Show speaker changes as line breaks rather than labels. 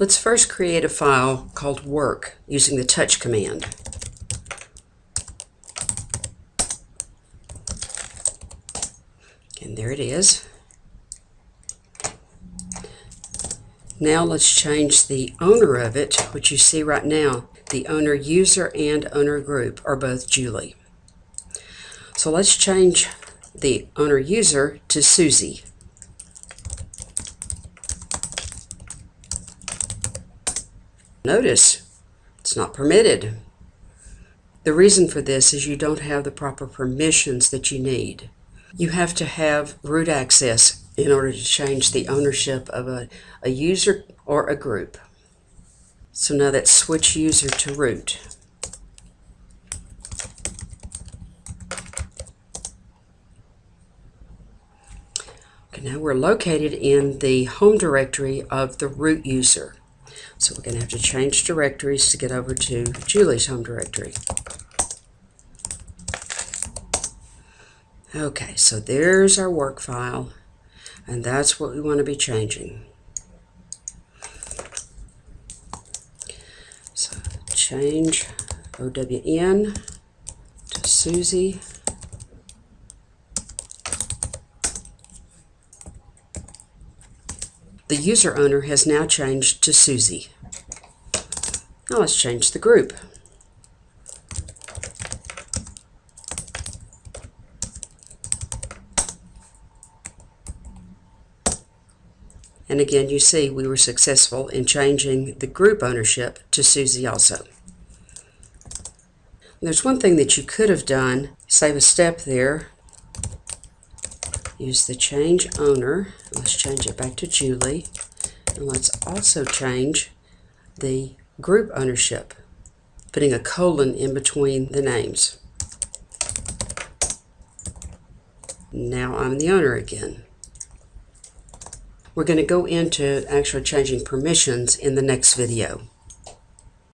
Let's first create a file called work using the touch command. And there it is. Now let's change the owner of it, which you see right now. The owner user and owner group are both Julie. So let's change the owner user to Susie. Notice it's not permitted. The reason for this is you don't have the proper permissions that you need. You have to have root access in order to change the ownership of a, a user or a group. So now that's switch user to root. Okay, now we're located in the home directory of the root user. So we're going to have to change directories to get over to Julie's home directory. Okay, so there's our work file, and that's what we want to be changing. So change OWN to Susie. The user owner has now changed to Susie. Now let's change the group. And again, you see we were successful in changing the group ownership to Susie also. There's one thing that you could have done, save a step there, use the change owner. Let's change it back to Julie. And let's also change the group ownership, putting a colon in between the names. Now I'm the owner again. We're going to go into actually changing permissions in the next video.